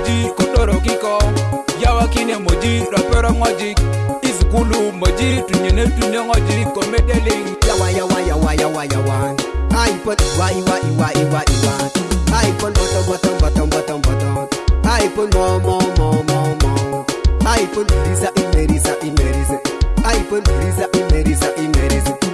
moji kudoro kiko yawakine moji rapero ngoji izikulu moji tunyene tune ngoji komedeling yawa yawa yawa yawa yawa ai pot wai wai wai wai wai ai pot bottom bottom bottom bottom bottom ai pot mo mo mo mo mo ai pot lisa imerisa imerisa ai pot lisa imerisa imerisa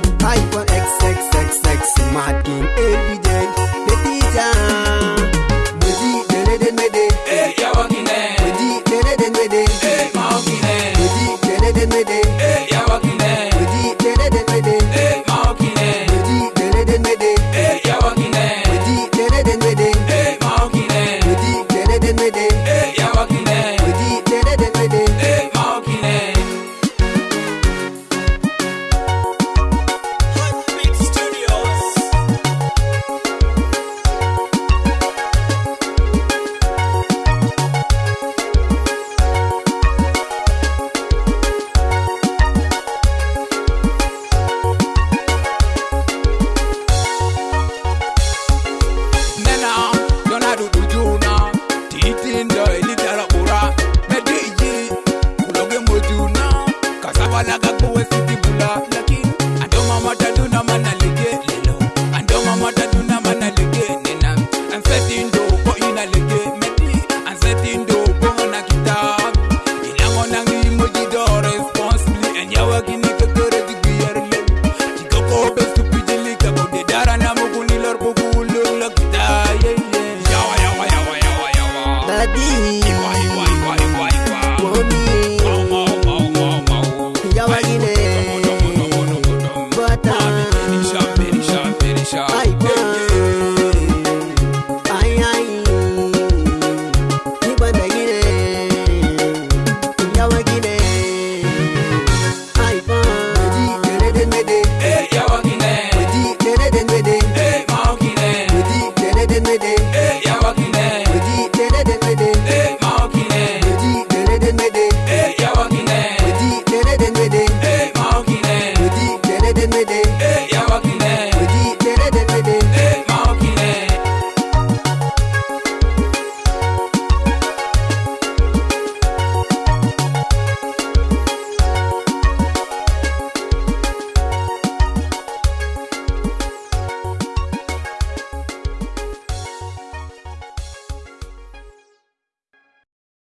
we fit the Buddha, I don't know what I do now.